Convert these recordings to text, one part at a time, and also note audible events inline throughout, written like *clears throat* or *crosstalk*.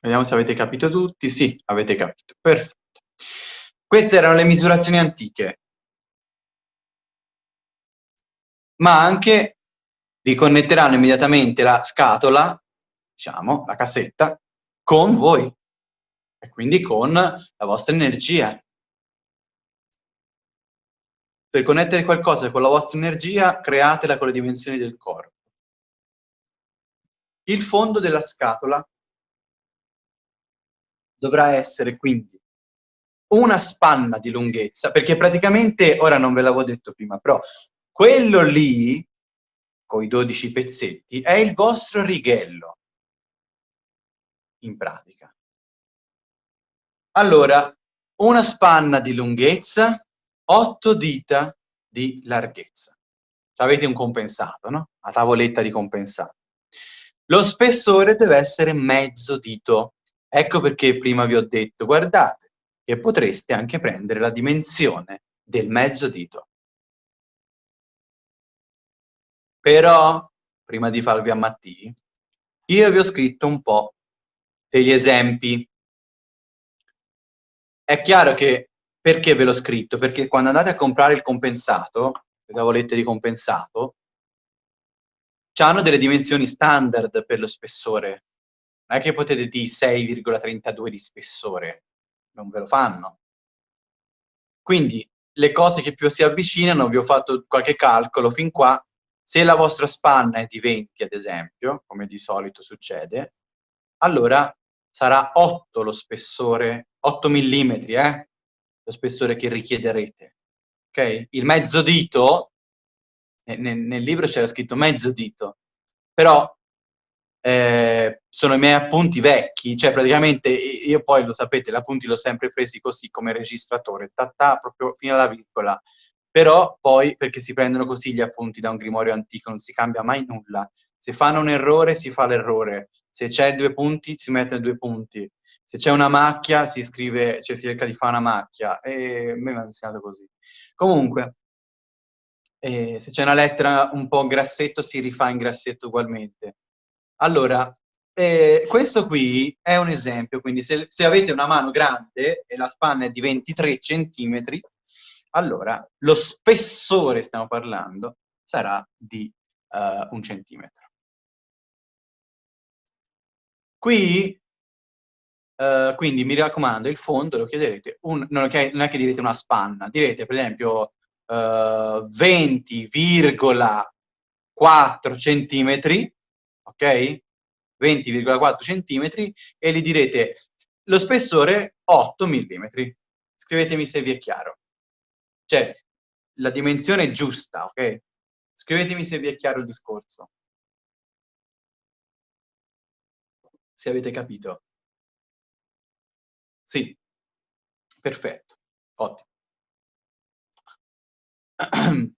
Vediamo se avete capito tutti. Sì, avete capito. Perfetto. Queste erano le misurazioni antiche. Ma anche vi connetteranno immediatamente la scatola, diciamo, la cassetta, con voi e quindi con la vostra energia. Per connettere qualcosa con la vostra energia, createla con le dimensioni del corpo. Il fondo della scatola dovrà essere quindi una spanna di lunghezza, perché praticamente, ora non ve l'avevo detto prima, però quello lì, con i 12 pezzetti, è il vostro righello, in pratica. Allora, una spanna di lunghezza, 8 dita di larghezza. Avete un compensato, no? La tavoletta di compensato. Lo spessore deve essere mezzo dito. Ecco perché prima vi ho detto, guardate, che potreste anche prendere la dimensione del mezzo dito. Però, prima di farvi ammattì, io vi ho scritto un po' degli esempi. È chiaro che, perché ve l'ho scritto? Perché quando andate a comprare il compensato, le tavolette di compensato, hanno delle dimensioni standard per lo spessore. Non è che potete dire 6,32 di spessore, non ve lo fanno. Quindi le cose che più si avvicinano, vi ho fatto qualche calcolo fin qua, se la vostra spanna è di 20 ad esempio, come di solito succede, allora sarà 8 lo spessore, 8 mm, eh? lo spessore che richiederete. Ok? Il mezzo dito, nel, nel libro c'era scritto mezzo dito, però eh, sono i miei appunti vecchi, cioè praticamente io poi lo sapete, gli appunti l'ho sempre presi così come registratore, ta, proprio fino alla virgola, però poi perché si prendono così gli appunti da un grimorio antico, non si cambia mai nulla, se fanno un errore si fa l'errore, se c'è due punti si mettono due punti, se c'è una macchia si scrive, cioè si cerca di fare una macchia, e mi hanno insegnato così. Comunque, eh, se c'è una lettera un po' grassetto si rifà in grassetto ugualmente. Allora, eh, questo qui è un esempio, quindi se, se, avete una mano grande e la spanna è di 23 centimetri, allora lo spessore, stiamo parlando, sarà di uh, un centimetro. Qui, uh, quindi mi raccomando, il fondo lo chiederete, un, non, è, non, è che direte una spanna, direte per esempio uh, eh, 20,4 centimetri, ok? 20,4 centimetri e gli direte lo spessore 8 mm. Scrivetemi se vi è chiaro. Cioè, la dimensione è giusta, ok? Scrivetemi se vi è chiaro il discorso. Se avete capito. Sì, perfetto, ottimo. *clears throat*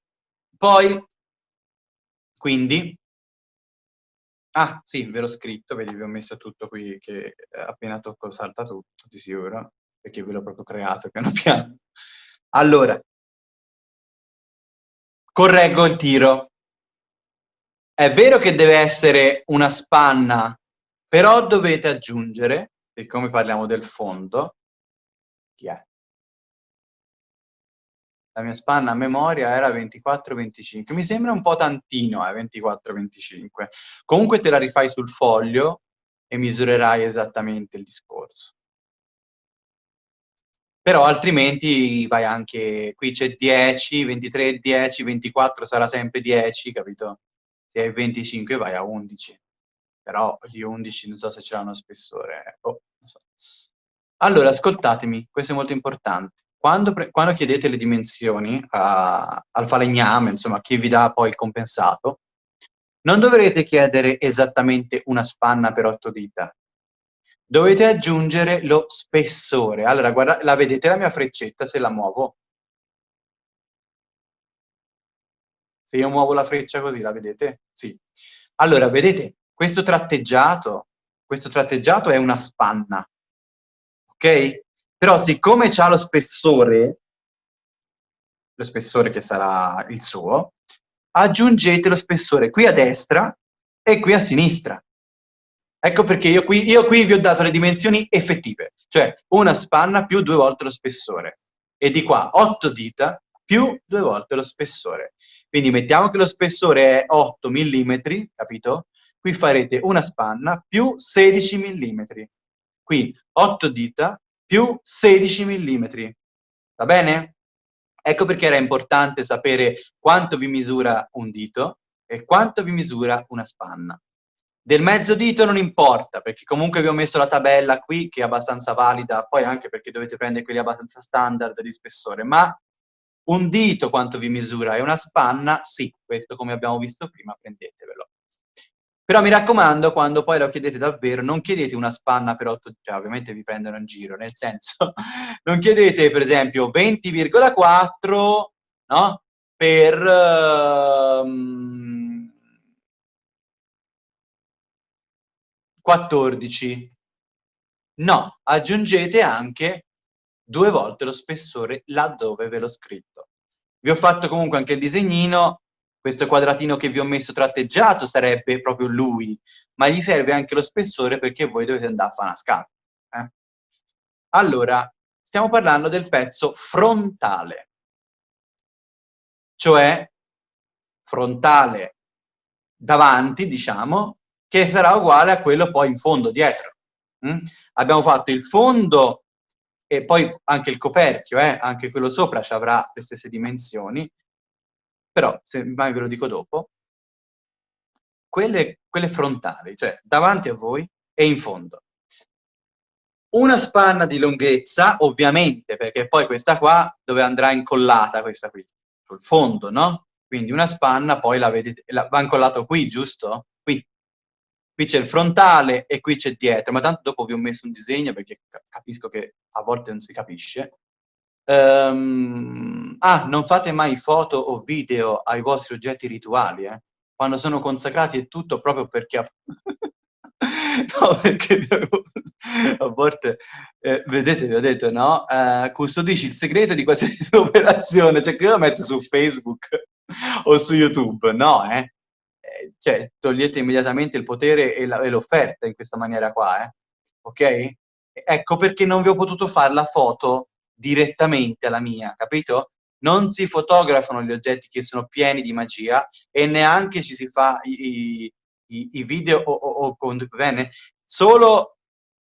Poi, quindi, Ah, sì, ve l'ho scritto, vedi, vi ho messo tutto qui che eh, appena tocco salta tutto, di sicuro, perché ve l'ho proprio creato *laughs* piano piano. Allora, correggo il tiro. È vero che deve essere una spanna, però dovete aggiungere, siccome parliamo del fondo, chi è? La mia spanna a memoria era 24-25. Mi sembra un po' tantino, eh, 24-25. Comunque te la rifai sul foglio e misurerai esattamente il discorso. Però altrimenti vai anche, qui c'è 10, 23, 10, 24 sarà sempre 10, capito? Se hai 25 vai a 11. Però gli 11 non so se ce l'hanno spessore. Oh, so. Allora, ascoltatemi, questo è molto importante quando, quando chiedete le dimensioni a, al falegname, insomma, chi vi dà poi il compensato, non dovrete chiedere esattamente una spanna per otto dita. Dovete aggiungere lo spessore. Allora, guarda, la vedete la mia freccetta se la muovo? Se io muovo la freccia così, la vedete? Sì. Allora, vedete, questo tratteggiato, questo tratteggiato è una spanna, ok? Però siccome c'ha lo spessore, lo spessore che sarà il suo, aggiungete lo spessore qui a destra e qui a sinistra. Ecco perché io qui, io qui vi ho dato le dimensioni effettive, cioè una spanna più due volte lo spessore. E di qua 8 dita più due volte lo spessore. Quindi mettiamo che lo spessore è 8 mm, capito? Qui farete una spanna più 16 mm. Qui 8 dita più 16 mm. Va bene? Ecco perché era importante sapere quanto vi misura un dito e quanto vi misura una spanna. Del mezzo dito non importa, perché comunque vi ho messo la tabella qui, che è abbastanza valida, poi anche perché dovete prendere quelli abbastanza standard di spessore, ma un dito quanto vi misura e una spanna, sì, questo come abbiamo visto prima, prendetevelo. Però mi raccomando, quando poi lo chiedete davvero, non chiedete una spanna per 8, cioè ovviamente vi prendono in giro, nel senso, *laughs* non chiedete per esempio 20,4, no? Per... Um, 14. No, aggiungete anche due volte lo spessore laddove ve l'ho scritto. Vi ho fatto comunque anche il disegnino, questo quadratino che vi ho messo tratteggiato sarebbe proprio lui, ma gli serve anche lo spessore perché voi dovete andare a fare una scarpa. Eh? Allora, stiamo parlando del pezzo frontale, cioè frontale davanti, diciamo, che sarà uguale a quello poi in fondo, dietro. Mm? Abbiamo fatto il fondo e poi anche il coperchio, eh? anche quello sopra ci avrà le stesse dimensioni, però, se mai ve lo dico dopo, quelle, quelle frontali, cioè davanti a voi e in fondo. Una spanna di lunghezza, ovviamente, perché poi questa qua dove andrà incollata, questa qui, sul fondo, no? Quindi una spanna poi la vedete, la, va incollato qui, giusto? Qui, qui c'è il frontale e qui c'è dietro, ma tanto dopo vi ho messo un disegno perché capisco che a volte non si capisce. Um, ah, non fate mai foto o video ai vostri oggetti rituali, eh? Quando sono consacrati e tutto proprio perché... *laughs* no, perché a volte, eh, vedete, vi ho detto, no? Uh, custodisci il segreto di qualsiasi *laughs* operazione, cioè che io lo metto su Facebook *laughs* o su YouTube, no, eh? eh, cioè togliete immediatamente il potere e l'offerta in questa maniera qua, eh? ok? Ecco perché non vi ho potuto fare la foto direttamente alla mia, capito? Non si fotografano gli oggetti che sono pieni di magia e neanche ci si fa i, i, i video o, o, o con bene, solo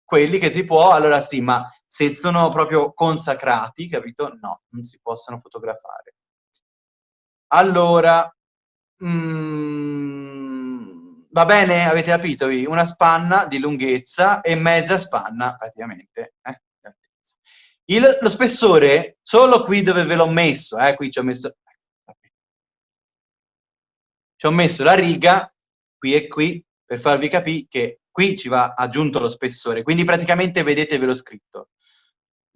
quelli che si può, allora sì, ma se sono proprio consacrati, capito? No, non si possono fotografare. Allora, Mm, va bene? Avete capito? Una spanna di lunghezza e mezza spanna, praticamente. Eh? Il, lo spessore, solo qui dove ve l'ho messo, eh? qui ci ho messo... Ci ho messo la riga, qui e qui, per farvi capire che qui ci va aggiunto lo spessore, quindi praticamente vedete ve l'ho scritto.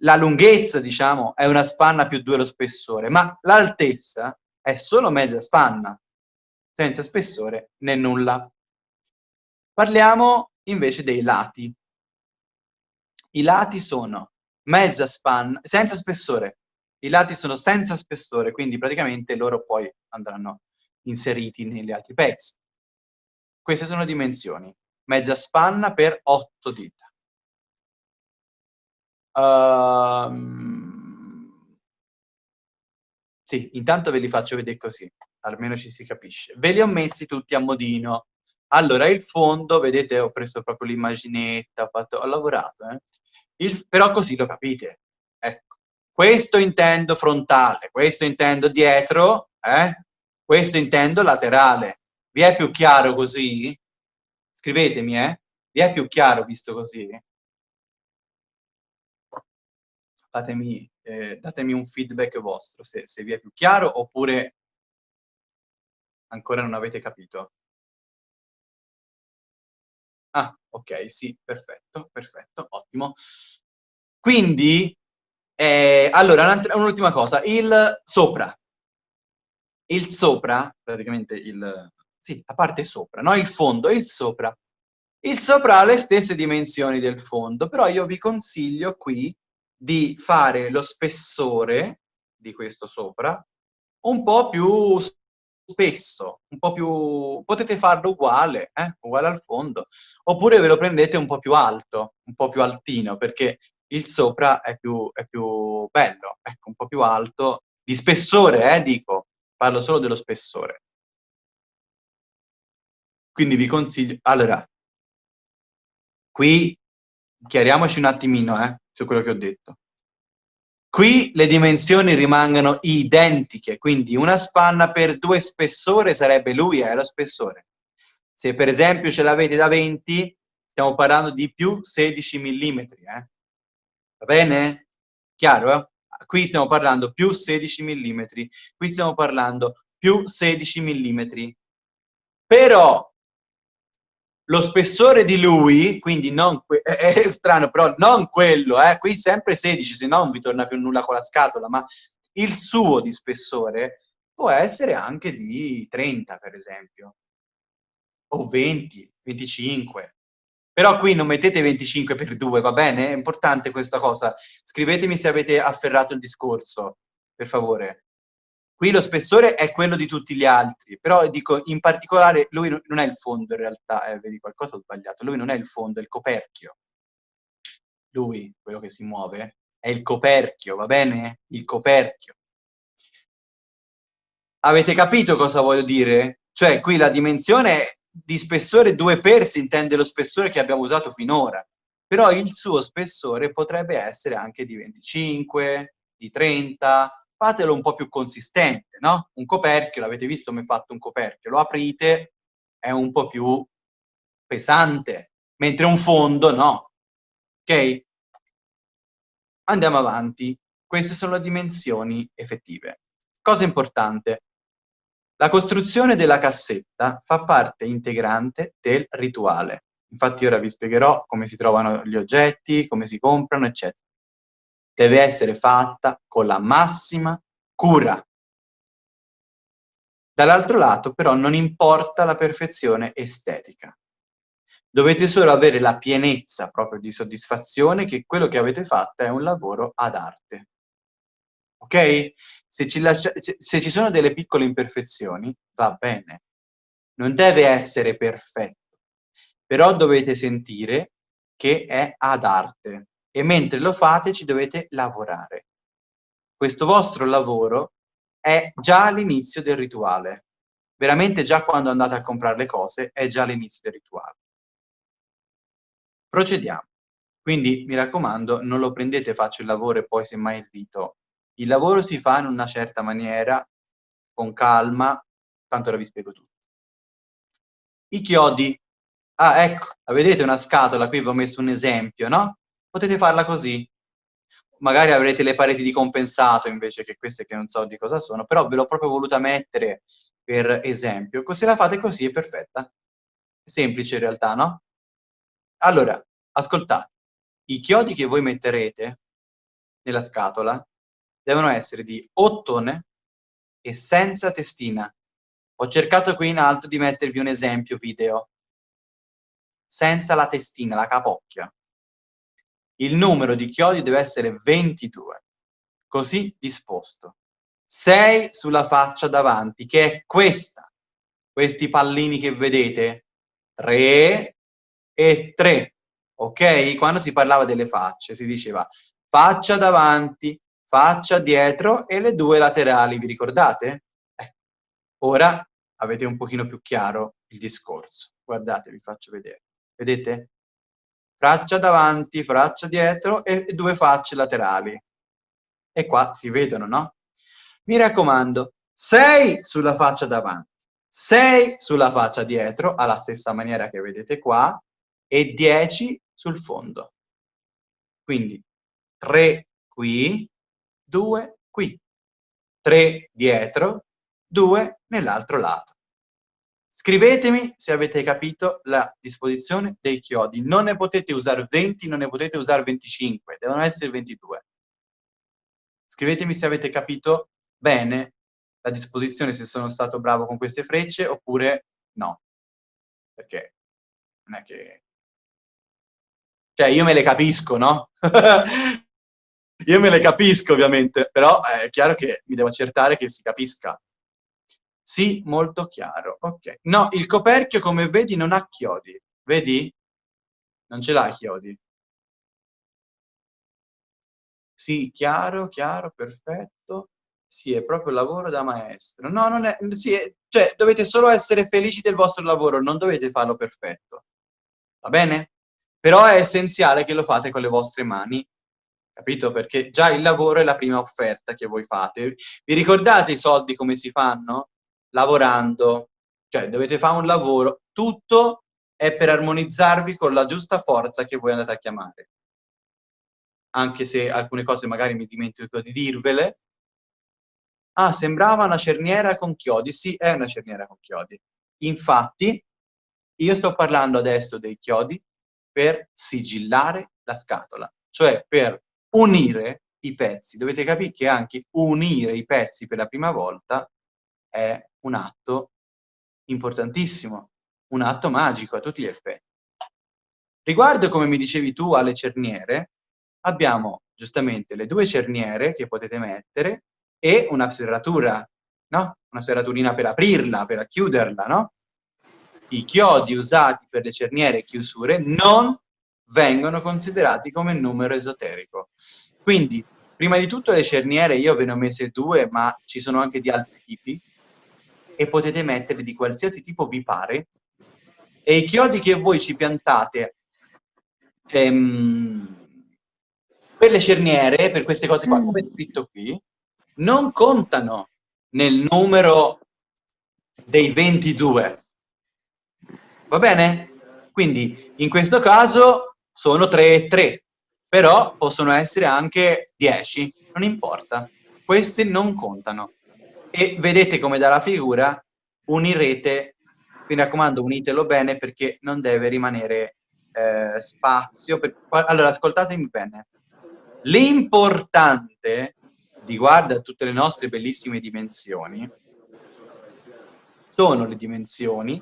La lunghezza, diciamo, è una spanna più due lo spessore, ma l'altezza è solo mezza spanna, senza spessore né nulla. Parliamo invece dei lati. I lati sono mezza spanna, senza spessore. I lati sono senza spessore, quindi praticamente loro poi andranno inseriti negli altri pezzi. Queste sono dimensioni. Mezza spanna per 8 dita. Um, sì, intanto ve li faccio vedere così almeno ci si capisce. Ve li ho messi tutti a modino. Allora, il fondo, vedete, ho preso proprio l'immaginetta, ho, ho lavorato, eh? Il, però così lo capite. Ecco, questo intendo frontale, questo intendo dietro, eh? questo intendo laterale. Vi è più chiaro così? Scrivetemi, eh? Vi è più chiaro visto così? Fatemi, eh, datemi un feedback vostro, se, se vi è più chiaro, oppure Ancora non avete capito? Ah, ok, sì, perfetto, perfetto, ottimo. Quindi, eh, allora, un'ultima cosa, il sopra. Il sopra, praticamente il... Sì, la parte sopra, no? Il fondo, il sopra. Il sopra ha le stesse dimensioni del fondo, però io vi consiglio qui di fare lo spessore di questo sopra un po' più spesso, un po' più... potete farlo uguale, eh? uguale al fondo, oppure ve lo prendete un po' più alto, un po' più altino, perché il sopra è più, è più bello, ecco, un po' più alto, di spessore, eh, dico, parlo solo dello spessore. Quindi vi consiglio... Allora, qui chiariamoci un attimino eh, su quello che ho detto. Qui le dimensioni rimangono identiche, quindi una spanna per due spessore sarebbe lui, è lo spessore. Se per esempio ce l'avete da 20, stiamo parlando di più 16 mm, eh? va bene? Chiaro? Eh? Qui stiamo parlando più 16 mm, qui stiamo parlando più 16 mm. Però lo spessore di lui, quindi non *laughs* è, strano, però non quello, eh, qui sempre 16, se no non vi torna più nulla con la scatola, ma il suo di spessore può essere anche di 30, per esempio, o 20, 25. Però qui non mettete 25 per 2, va bene? È importante questa cosa. Scrivetemi se avete afferrato il discorso, per favore. Qui lo spessore è quello di tutti gli altri, però dico, in particolare, lui non è il fondo in realtà, eh, vedi qualcosa ho sbagliato, lui non è il fondo, è il coperchio. Lui, quello che si muove, è il coperchio, va bene? Il coperchio. Avete capito cosa voglio dire? Cioè, qui la dimensione di spessore 2 per si intende lo spessore che abbiamo usato finora, però il suo spessore potrebbe essere anche di 25, di 30, fatelo un po' più consistente, no? Un coperchio, l'avete visto come è fatto un coperchio, lo aprite, è un po' più pesante, mentre un fondo no. Ok? Andiamo avanti. Queste sono le dimensioni effettive. Cosa importante, la costruzione della cassetta fa parte integrante del rituale. Infatti ora vi spiegherò come si trovano gli oggetti, come si comprano, eccetera deve essere fatta con la massima cura. Dall'altro lato, però, non importa la perfezione estetica. Dovete solo avere la pienezza proprio di soddisfazione che quello che avete fatto è un lavoro ad arte. Ok? Se ci, lascia, se ci sono delle piccole imperfezioni, va bene. Non deve essere perfetto. Però dovete sentire che è ad arte e mentre lo fate ci dovete lavorare. Questo vostro lavoro è già l'inizio del rituale. Veramente già quando andate a comprare le cose è già l'inizio del rituale. Procediamo. Quindi mi raccomando, non lo prendete, faccio il lavoro e poi semmai il dito. Il lavoro si fa in una certa maniera, con calma, tanto ora vi spiego tutto. I chiodi. Ah, ecco, vedete una scatola, qui vi ho messo un esempio, no? Potete farla così. Magari avrete le pareti di compensato invece che queste che non so di cosa sono, però ve l'ho proprio voluta mettere per esempio. Se la fate così è perfetta. Semplice in realtà, no? Allora, ascoltate. I chiodi che voi metterete nella scatola devono essere di ottone e senza testina. Ho cercato qui in alto di mettervi un esempio video. Senza la testina, la capocchia il numero di chiodi deve essere 22, così disposto. 6 sulla faccia davanti, che è questa. Questi pallini che vedete, 3 e 3. Ok? Quando si parlava delle facce si diceva faccia davanti, faccia dietro e le due laterali, vi ricordate? Eh. Ora avete un pochino più chiaro il discorso. Guardate, vi faccio vedere. Vedete? Faccia davanti, faccia dietro e due facce laterali. E qua si vedono, no? Mi raccomando, 6 sulla faccia davanti, 6 sulla faccia dietro, alla stessa maniera che vedete qua, e 10 sul fondo. Quindi 3 qui, 2 qui, 3 dietro, 2 nell'altro lato. Scrivetemi se avete capito la disposizione dei chiodi. Non ne potete usare 20, non ne potete usare 25, devono essere 22. Scrivetemi se avete capito bene la disposizione, se sono stato bravo con queste frecce oppure no. Perché non è che... Cioè, io me le capisco, no? *laughs* io me le capisco, ovviamente, però è chiaro che mi devo accertare che si capisca. Sì, molto chiaro. Ok. No, il coperchio, come vedi, non ha chiodi. Vedi? Non ce l'ha chiodi. Sì, chiaro, chiaro, perfetto. Sì, è proprio lavoro da maestro. No, non è... Sì, è, cioè, dovete solo essere felici del vostro lavoro, non dovete farlo perfetto. Va bene? Però è essenziale che lo fate con le vostre mani, capito? Perché già il lavoro è la prima offerta che voi fate. Vi ricordate i soldi come si fanno? Lavorando. Cioè, dovete fare un lavoro. Tutto è per armonizzarvi con la giusta forza che voi andate a chiamare. Anche se alcune cose magari mi dimentico di dirvele, Ah, sembrava una cerniera con chiodi. Sì, è una cerniera con chiodi. Infatti, io sto parlando adesso dei chiodi per sigillare la scatola, cioè per unire i pezzi. Dovete capire che anche unire i pezzi per la prima volta è un atto importantissimo, un atto magico a tutti gli effetti. Riguardo, come mi dicevi tu, alle cerniere, abbiamo giustamente le due cerniere che potete mettere e una serratura, no? Una serraturina per aprirla, per chiuderla, no? I chiodi usati per le cerniere e chiusure non vengono considerati come numero esoterico. Quindi, prima di tutto le cerniere io ve ne ho messe due, ma ci sono anche di altri tipi, e potete metterle di qualsiasi tipo vi pare, e i chiodi che voi ci piantate ehm, per le cerniere, per queste cose qua, come è scritto qui, non contano nel numero dei 22. Va bene? Quindi in questo caso sono 3 e 3, però possono essere anche 10, non importa. Questi non contano. E vedete come dalla figura unirete, mi raccomando unitelo bene perché non deve rimanere eh, spazio. Per... Allora, ascoltatemi bene. L'importante riguardo a tutte le nostre bellissime dimensioni, sono le dimensioni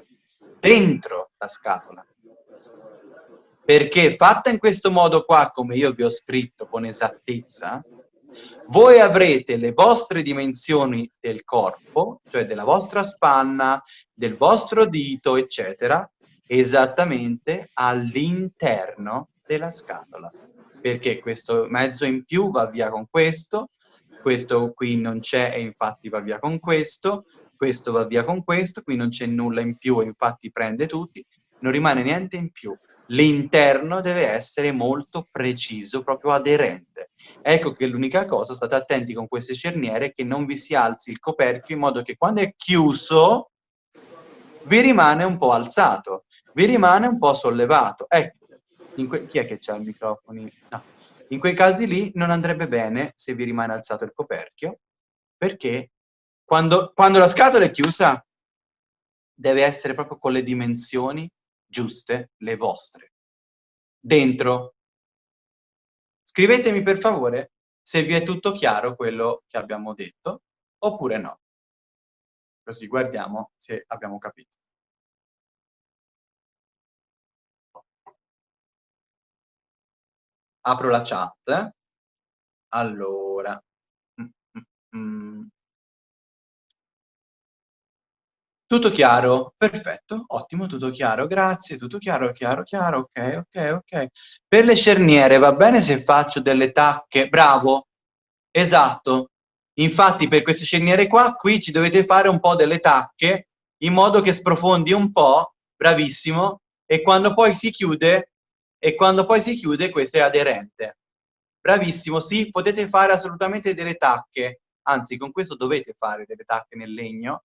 dentro la scatola. Perché fatta in questo modo qua, come io vi ho scritto con esattezza, voi avrete le vostre dimensioni del corpo, cioè della vostra spanna, del vostro dito, eccetera, esattamente all'interno della scatola. Perché questo mezzo in più va via con questo, questo qui non c'è e infatti va via con questo, questo va via con questo, qui non c'è nulla in più e infatti prende tutti, non rimane niente in più. L'interno deve essere molto preciso, proprio aderente. Ecco che l'unica cosa, state attenti con queste cerniere, che non vi si alzi il coperchio in modo che quando è chiuso vi rimane un po' alzato, vi rimane un po' sollevato. Ecco, chi è che c'ha il microfono? No in quei casi lì non andrebbe bene se vi rimane alzato il coperchio, perché quando, quando la scatola è chiusa deve essere proprio con le dimensioni giuste, le vostre. Dentro. Scrivetemi per favore se vi è tutto chiaro quello che abbiamo detto, oppure no. Così guardiamo se abbiamo capito. apro la chat. Allora. Mm, mm, mm. Tutto chiaro? Perfetto, ottimo, tutto chiaro, grazie, tutto chiaro, chiaro, chiaro, ok, ok, ok. Per le cerniere va bene se faccio delle tacche? Bravo, esatto. Infatti per queste cerniere qua, qui ci dovete fare un po' delle tacche, in modo che sprofondi un po', bravissimo, e quando poi si chiude e quando poi si chiude questo è aderente. Bravissimo, sì, potete fare assolutamente delle tacche, anzi con questo dovete fare delle tacche nel legno,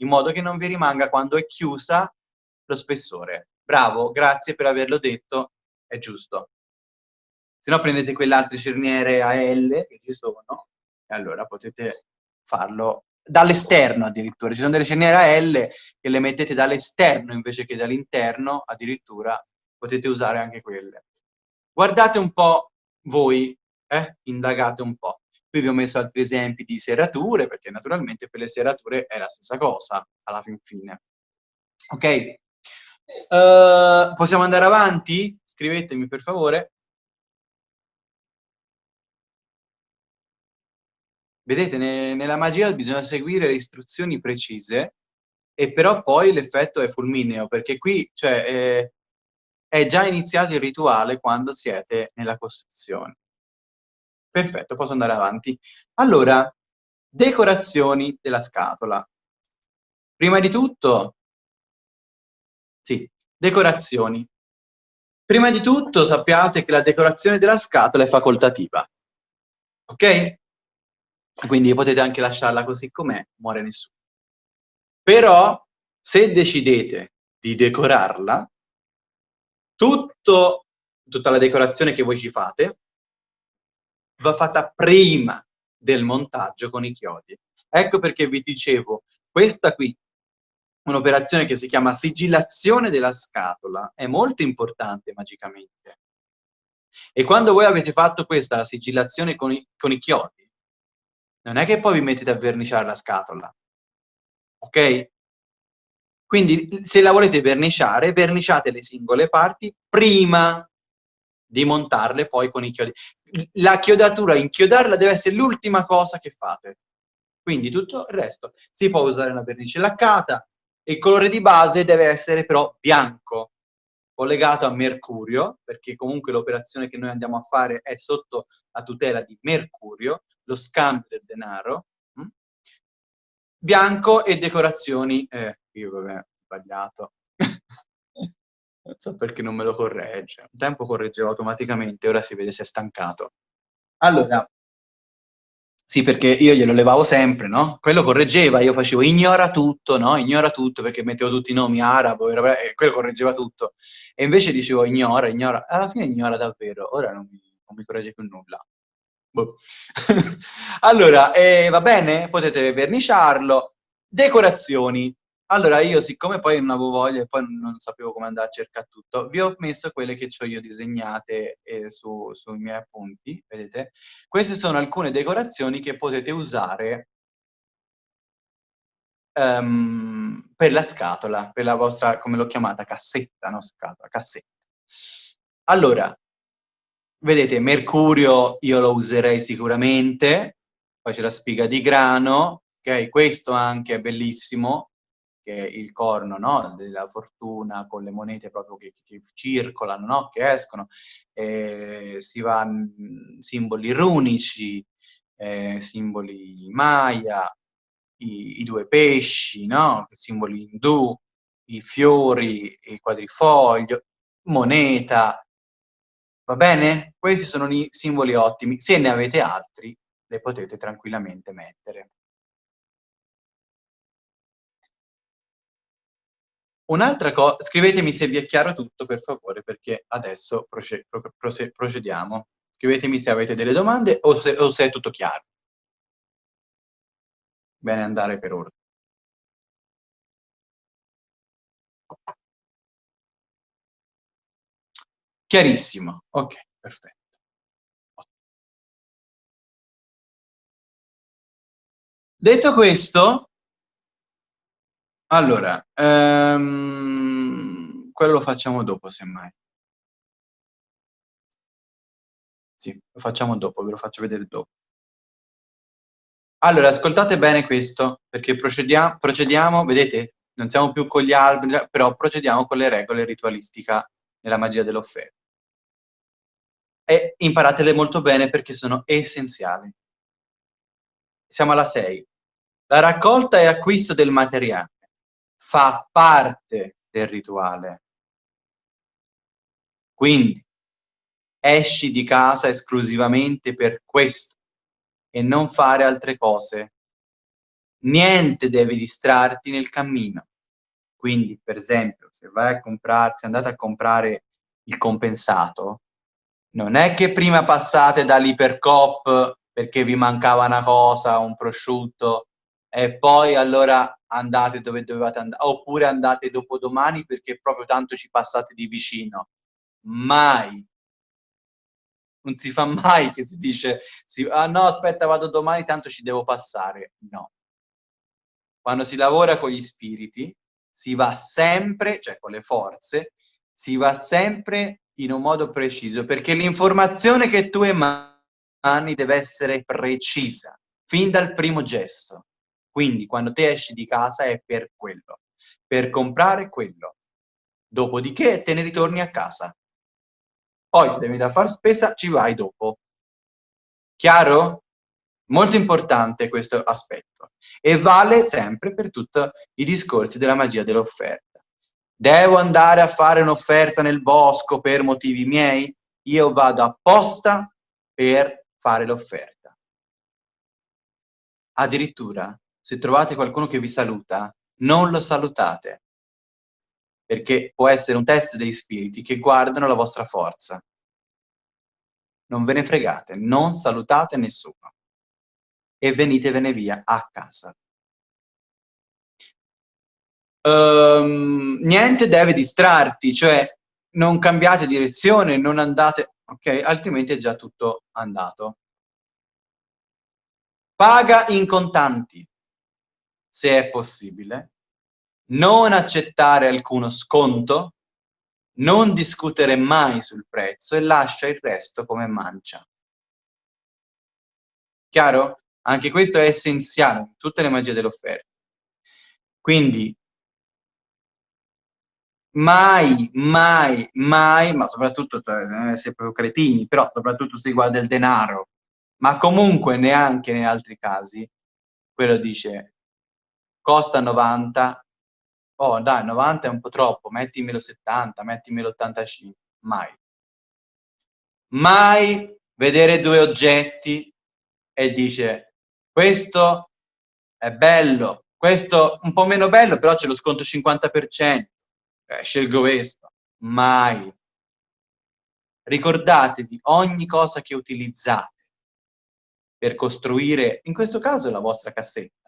in modo che non vi rimanga quando è chiusa lo spessore. Bravo, grazie per averlo detto, è giusto. Se no prendete quelle altre cerniere a L che ci sono, e allora potete farlo dall'esterno addirittura. Ci sono delle cerniere a L che le mettete dall'esterno invece che dall'interno, addirittura potete usare anche quelle. Guardate un po' voi, eh? indagate un po'. Qui vi ho messo altri esempi di serrature, perché naturalmente per le serrature è la stessa cosa, alla fin fine. Ok? Uh, possiamo andare avanti? Scrivetemi per favore. Vedete, ne, nella magia bisogna seguire le istruzioni precise e però poi l'effetto è fulmineo, perché qui cioè, è, è già iniziato il rituale quando siete nella costruzione. Perfetto, posso andare avanti. Allora, decorazioni della scatola. Prima di tutto, sì, decorazioni. Prima di tutto sappiate che la decorazione della scatola è facoltativa, ok? Quindi potete anche lasciarla così com'è, muore nessuno. Però, se decidete di decorarla, tutto, tutta la decorazione che voi ci fate va fatta prima del montaggio con i chiodi. Ecco perché vi dicevo, questa qui, un'operazione che si chiama sigillazione della scatola, è molto importante magicamente. E quando voi avete fatto questa, la sigillazione con i, con i chiodi, non è che poi vi mettete a verniciare la scatola, ok? Quindi se la volete verniciare, verniciate le singole parti prima di montarle poi con i chiodi. La chiodatura, inchiodarla deve essere l'ultima cosa che fate. Quindi tutto il resto. Si può usare una vernice laccata, il colore di base deve essere però bianco, collegato a mercurio, perché comunque l'operazione che noi andiamo a fare è sotto la tutela di mercurio, lo scambio del denaro, hm? bianco e decorazioni, eh, io vabbè, ho sbagliato, non so perché non me lo corregge, un tempo correggeva automaticamente, ora si vede se è stancato. Allora, sì, perché io glielo levavo sempre, no? Quello correggeva, io facevo ignora tutto, no? Ignora tutto, perché mettevo tutti i nomi arabo, e quello correggeva tutto. E invece dicevo ignora, ignora. Alla fine ignora davvero, ora non mi, non mi corregge più nulla. Boh. *laughs* allora, eh, va bene? Potete verniciarlo. Decorazioni. Allora, io siccome poi non avevo voglia e poi non sapevo come andare a cercare tutto, vi ho messo quelle che ho io disegnate eh, su, sui miei appunti, vedete? Queste sono alcune decorazioni che potete usare um, per la scatola, per la vostra, come l'ho chiamata, cassetta, no? Scatola, cassetta. Allora, vedete, mercurio io lo userei sicuramente, poi c'è la spiga di grano, ok? Questo anche è bellissimo, il corno no? della fortuna con le monete proprio che, che circolano, no? che escono, eh, si va mh, simboli runici, eh, simboli maya, i, i due pesci, no? simboli indù, i fiori, il quadrifoglio, moneta, va bene? Questi sono i simboli ottimi, se ne avete altri le potete tranquillamente mettere. Un'altra cosa, scrivetemi se vi è chiaro tutto per favore, perché adesso proce proce procediamo. Scrivetemi se avete delle domande o se, o se è tutto chiaro. Bene andare per ora. Chiarissimo, ok, perfetto. Detto questo, allora, ehm, quello lo facciamo dopo, semmai. Sì, lo facciamo dopo, ve lo faccio vedere dopo. Allora, ascoltate bene questo, perché procediamo, procediamo vedete, non siamo più con gli alberi, però procediamo con le regole ritualistica nella magia dell'offerta. E imparatele molto bene perché sono essenziali. Siamo alla 6. La raccolta e acquisto del materiale fa parte del rituale. Quindi esci di casa esclusivamente per questo e non fare altre cose. Niente deve distrarti nel cammino. Quindi, per esempio, se vai a comprare, se andate a comprare il compensato, non è che prima passate dall'ipercop perché vi mancava una cosa, un prosciutto, e poi allora andate dove dovevate andare, oppure andate dopodomani perché proprio tanto ci passate di vicino. Mai. Non si fa mai che si dice, si, ah no, aspetta, vado domani, tanto ci devo passare. No. Quando si lavora con gli spiriti, si va sempre, cioè con le forze, si va sempre in un modo preciso, perché l'informazione che tu emani deve essere precisa fin dal primo gesto. Quindi quando te esci di casa è per quello, per comprare quello. Dopodiché te ne ritorni a casa. Poi se devi da fare spesa ci vai dopo. Chiaro? Molto importante questo aspetto e vale sempre per tutti i discorsi della magia dell'offerta. Devo andare a fare un'offerta nel bosco per motivi miei? Io vado apposta per fare l'offerta. Addirittura, se trovate qualcuno che vi saluta, non lo salutate, perché può essere un test degli spiriti che guardano la vostra forza. Non ve ne fregate, non salutate nessuno e venitevene via a casa. Um, niente deve distrarti, cioè non cambiate direzione, non andate, ok? Altrimenti è già tutto andato. Paga in contanti, se è possibile, non accettare alcuno sconto, non discutere mai sul prezzo e lascia il resto come mancia. Chiaro? Anche questo è essenziale in tutte le magie dell'offerta. Quindi mai, mai, mai, ma soprattutto eh, se proprio cretini, però soprattutto se riguarda il denaro, ma comunque neanche in altri casi, quello dice costa 90, oh dai 90 è un po' troppo, mettimelo 70, mettimelo 85, mai. Mai vedere due oggetti e dice questo è bello, questo un po' meno bello, però c'è lo sconto 50%, eh, scelgo questo. Mai. Ricordatevi ogni cosa che utilizzate per costruire, in questo caso, la vostra cassetta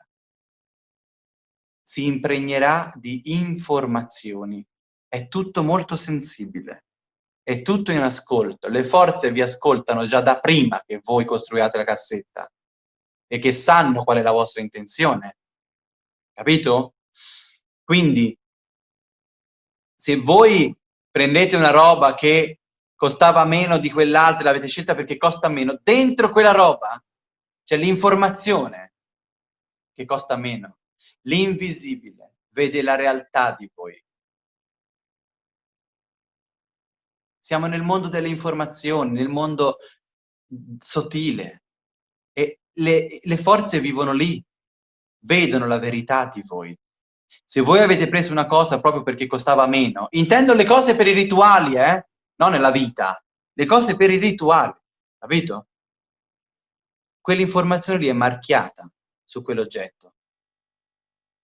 si impregnerà di informazioni. È tutto molto sensibile, è tutto in ascolto. Le forze vi ascoltano già da prima che voi costruiate la cassetta e che sanno qual è la vostra intenzione. Capito? Quindi, se voi prendete una roba che costava meno di quell'altra, l'avete scelta perché costa meno, dentro quella roba c'è l'informazione che costa meno. L'invisibile vede la realtà di voi. Siamo nel mondo delle informazioni, nel mondo sottile. E le, le forze vivono lì, vedono la verità di voi. Se voi avete preso una cosa proprio perché costava meno, intendo le cose per i rituali, eh? Non nella vita. Le cose per i rituali, capito? Quell'informazione lì è marchiata su quell'oggetto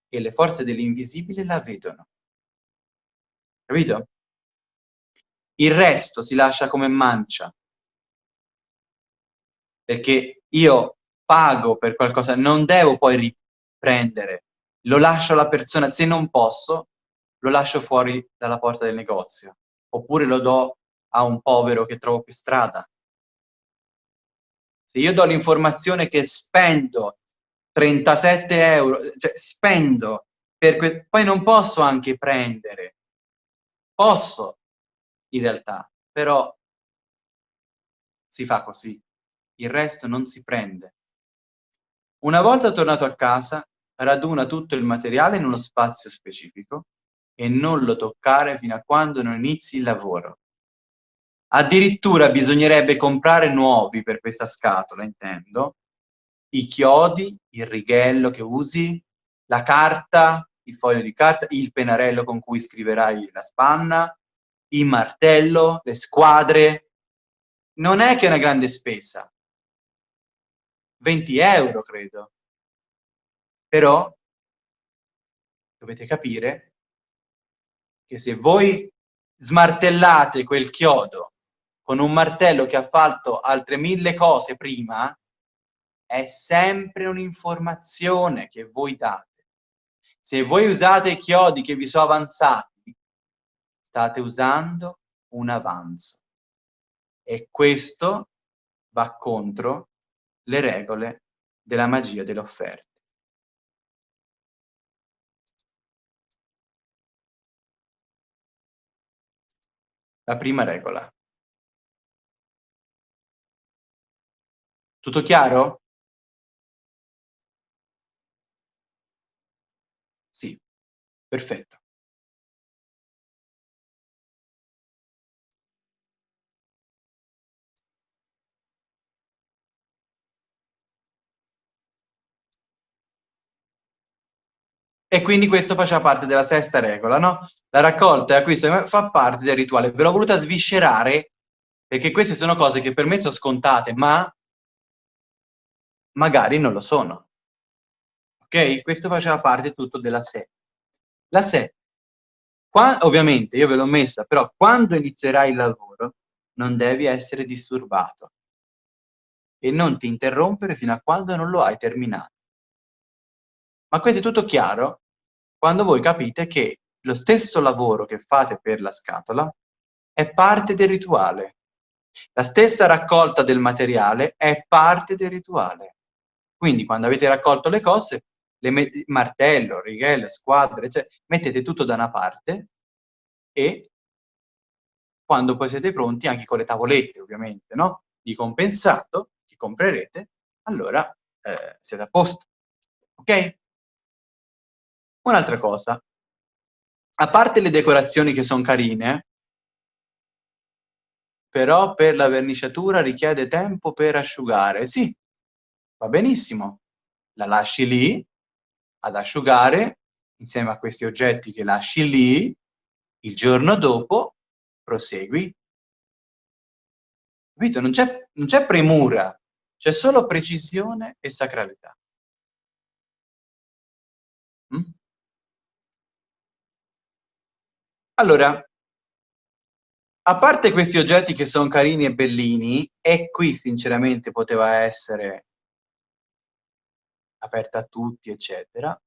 e le forze dell'invisibile la vedono. Capito? Il resto si lascia come mancia. Perché io pago per qualcosa, non devo poi riprendere. Lo lascio alla persona, se non posso, lo lascio fuori dalla porta del negozio. Oppure lo do a un povero che trovo per strada. Se io do l'informazione che spendo 37 euro, cioè spendo, per poi non posso anche prendere, posso in realtà, però si fa così, il resto non si prende. Una volta tornato a casa, raduna tutto il materiale in uno spazio specifico e non lo toccare fino a quando non inizi il lavoro. Addirittura bisognerebbe comprare nuovi per questa scatola, intendo, i chiodi, il righello che usi, la carta, il foglio di carta, il pennarello con cui scriverai la spanna, il martello, le squadre. Non è che è una grande spesa. 20 euro, credo. Però dovete capire che se voi smartellate quel chiodo con un martello che ha fatto altre mille cose prima, è sempre un'informazione che voi date. Se voi usate i chiodi che vi sono avanzati, state usando un avanzo. E questo va contro le regole della magia delle offerte. La prima regola. Tutto chiaro? Perfetto. E quindi questo faceva parte della sesta regola, no? La raccolta e acquisto fa parte del rituale. Ve l'ho voluta sviscerare perché queste sono cose che per me sono scontate, ma magari non lo sono. Ok? Questo faceva parte tutto della sé. La sé. Qua, ovviamente, io ve l'ho messa, però quando inizierai il lavoro non devi essere disturbato e non ti interrompere fino a quando non lo hai terminato. Ma questo è tutto chiaro quando voi capite che lo stesso lavoro che fate per la scatola è parte del rituale. La stessa raccolta del materiale è parte del rituale. Quindi quando avete raccolto le cose, le martello, righello, squadre, cioè, mettete tutto da una parte e quando poi siete pronti, anche con le tavolette ovviamente, no? di compensato che comprerete, allora eh, siete a posto. Ok? Un'altra cosa, a parte le decorazioni che sono carine, però per la verniciatura richiede tempo per asciugare. Sì, va benissimo, la lasci lì ad asciugare insieme a questi oggetti che lasci lì, il giorno dopo prosegui. Capito? Non c'è premura, c'è solo precisione e sacralità. Mm? Allora, a parte questi oggetti che sono carini e bellini, e qui sinceramente poteva essere aperta a tutti, eccetera,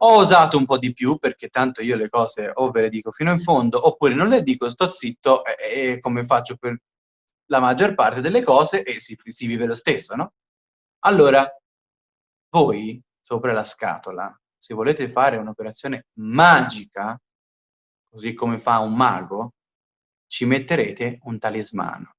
ho osato un po' di più, perché tanto io le cose o ve le dico fino in fondo, oppure non le dico, sto zitto, e, e come faccio per la maggior parte delle cose, e si, si vive lo stesso, no? Allora, voi, sopra la scatola, se volete fare un'operazione magica, così come fa un mago, ci metterete un talismano.